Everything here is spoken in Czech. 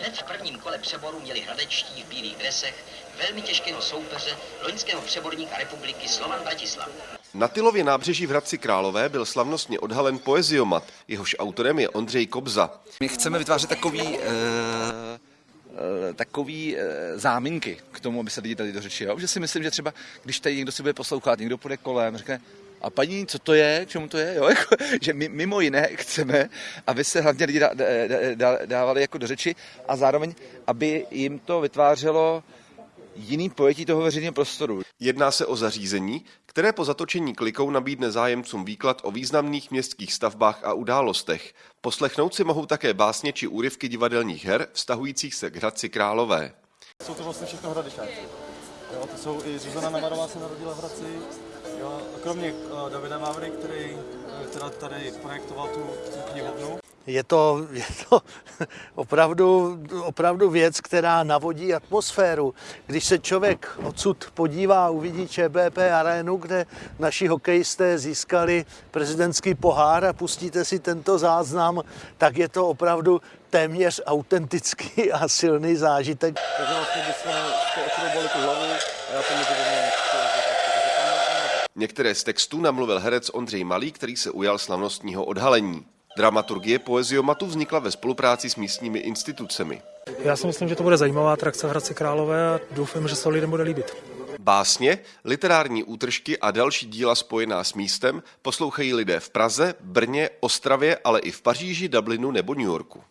Hned v prvním kole přeboru měli hradečtí v bílých dresech velmi těžkého soupeře, loňského přeborníka republiky Slovan Bratislav. Na Tylově nábřeží v Hradci Králové byl slavnostně odhalen poeziomat, jehož autorem je Ondřej Kobza. My chceme vytvářet takový, uh, takový uh, záminky k tomu, aby se lidi tady do řeči. Jo? Že si myslím, že třeba, když tady někdo si bude poslouchat, někdo půjde kolem, řekne, a paní, co to je, k čemu to je, jo? Jako, že my mimo jiné chceme, aby se hlavně lidi dá, dá, dávali jako do řeči a zároveň, aby jim to vytvářelo jiný pojetí toho veřejného prostoru. Jedná se o zařízení, které po zatočení klikou nabídne zájemcům výklad o významných městských stavbách a událostech. Poslechnout si mohou také básně či úryvky divadelních her vztahujících se k Hradci Králové. Jsou to vlastně všechno hradečáci. Jo, to jsou i Zuzana Namarová se narodila v Hradci, jo, kromě uh, Davida Mavry, který, která tady projektoval tu, tu knihovnu, je to, je to opravdu, opravdu věc, která navodí atmosféru. Když se člověk odsud podívá, uvidí ČBP arénu, kde naši hokejisté získali prezidentský pohár a pustíte si tento záznam, tak je to opravdu téměř autentický a silný zážitek. Takže vlastně bychom to tu hlavu a já to můžu Některé z textů namluvil herec Ondřej Malý, který se ujal slavnostního odhalení. Dramaturgie poeziomatu vznikla ve spolupráci s místními institucemi. Já si myslím, že to bude zajímavá atrakce v Hradci Králové a doufám, že se lidem bude líbit. Básně, literární útržky a další díla spojená s místem poslouchají lidé v Praze, Brně, Ostravě, ale i v Paříži, Dublinu nebo New Yorku.